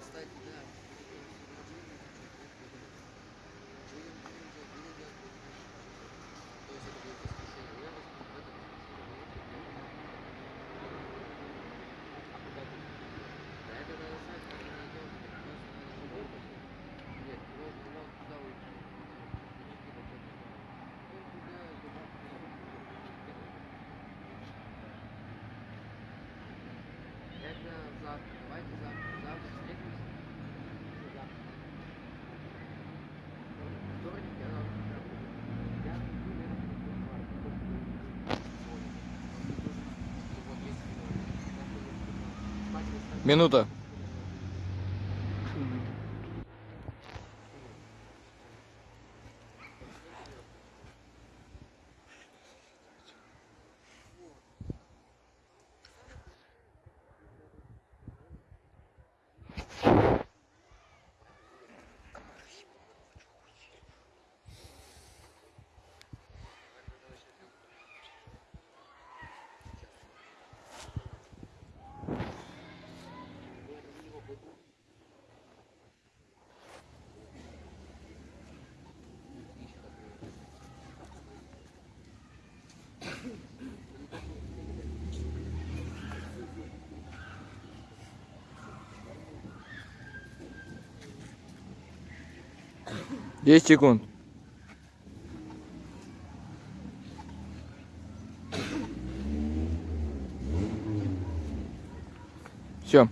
кстати, да. Минута. Десять секунд. Все.